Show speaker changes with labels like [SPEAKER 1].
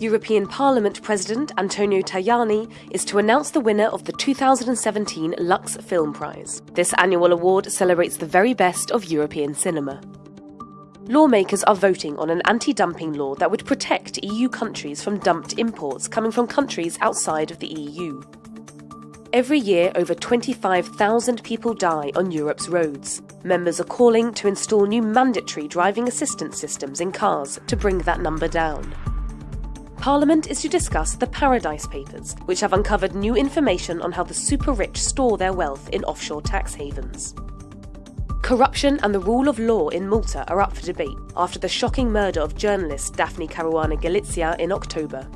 [SPEAKER 1] European Parliament President Antonio Tajani is to announce the winner of the 2017 Lux Film Prize. This annual award celebrates the very best of European cinema. Lawmakers are voting on an anti dumping law that would protect EU countries from dumped imports coming from countries outside of the EU. Every year, over 25,000 people die on Europe's roads. Members are calling to install new mandatory driving assistance systems in cars to bring that number down. Parliament is to discuss the Paradise Papers, which have uncovered new information on how the super rich store their wealth in offshore tax havens. Corruption and the rule of law in Malta are up for debate after the shocking murder of journalist Daphne Caruana Galizia in October.